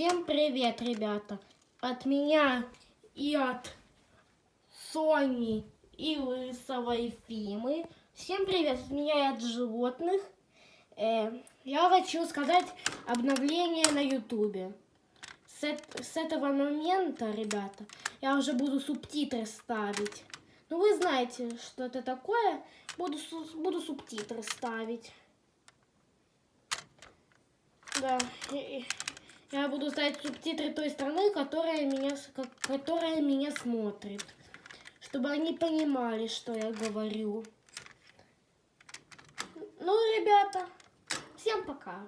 Всем привет, ребята! От меня и от Сони и Лысого и Фимы. Всем привет от меня и от животных. Э, я хочу сказать обновление на ютубе. С, с этого момента, ребята, я уже буду субтитры ставить. Ну, вы знаете, что это такое. Буду, буду субтитры ставить. Да, я буду ставить субтитры той страны, которая меня, которая меня смотрит. Чтобы они понимали, что я говорю. Ну, ребята, всем пока.